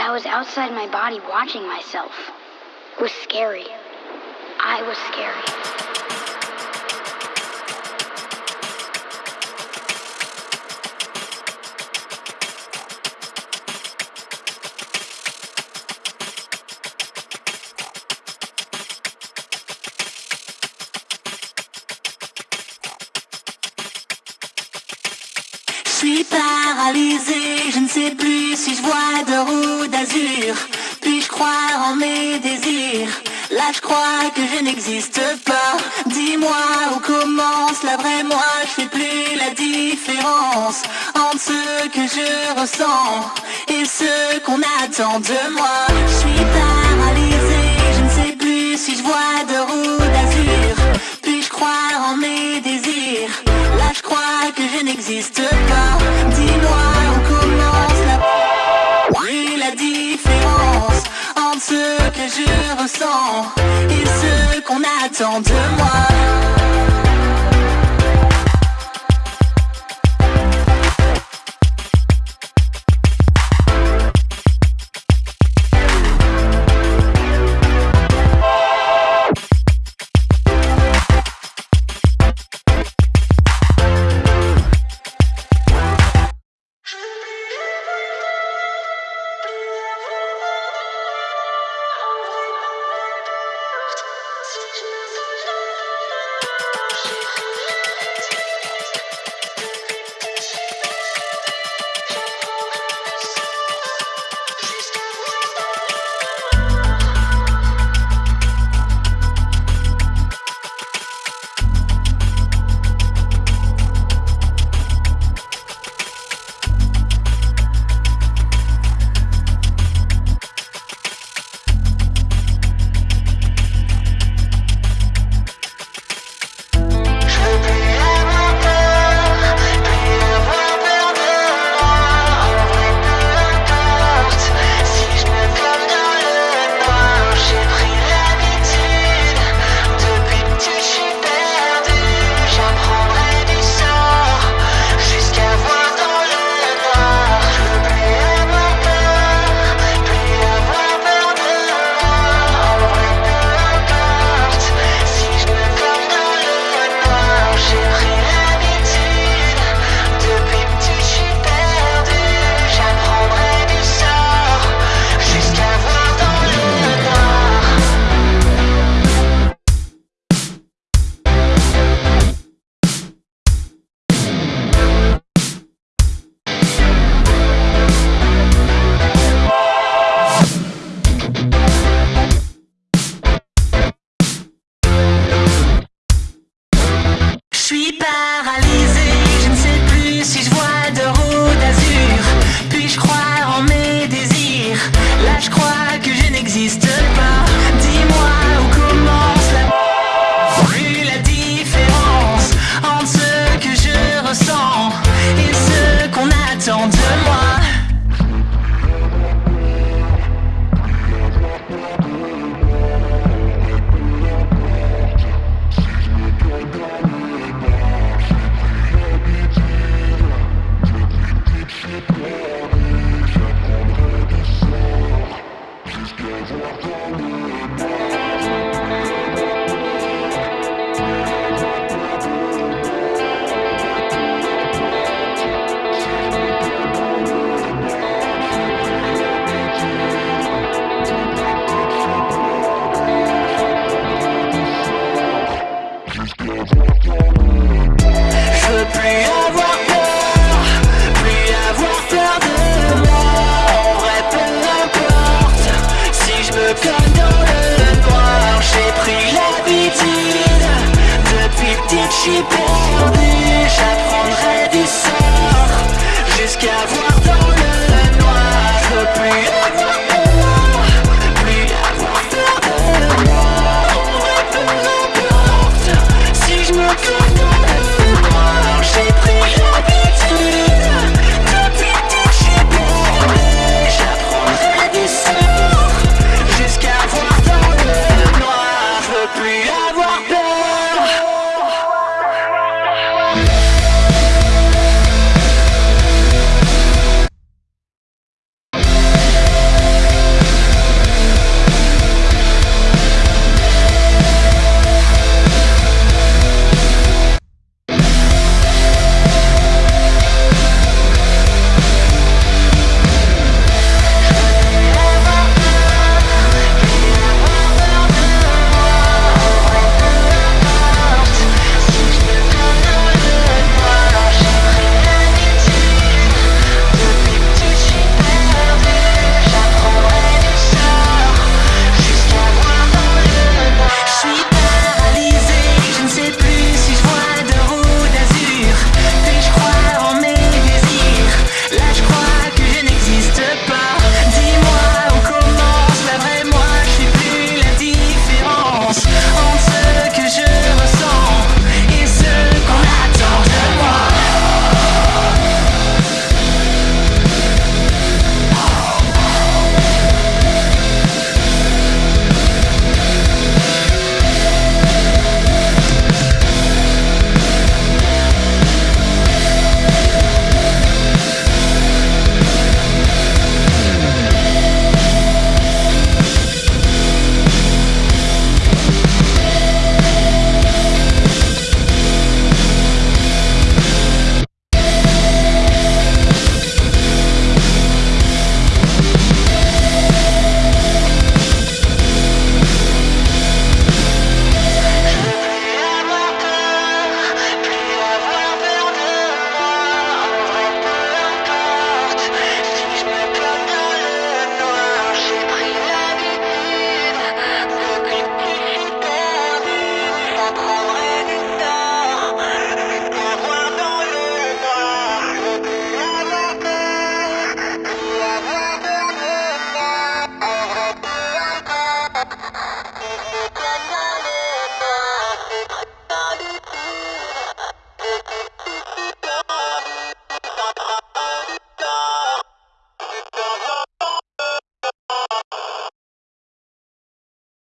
I was outside my body watching myself. It was scary. I was scary. Suis paralysée, je ne sais plus si je vois d'or ou Puis-je croire en mes désirs? Là je crois que je n'existe pas. Dis-moi où commence la vraie moi, je fais plus la différence entre ce que je ressens et ce qu'on attend de moi. Je suis paralysée, je ne sais plus si je vois d'or ou d'azur. Puis-je croire en mes désirs? Là je crois que je n'existe pas. Qu'on attend de moi. Qu'on Je veux plus avoir peur, plus avoir peur de moi. En vrai, peu importe, si je me colle dans le noir, j'ai pris l'habitude. Depuis petite, j'suis j'apprendrai du sort jusqu'à voir.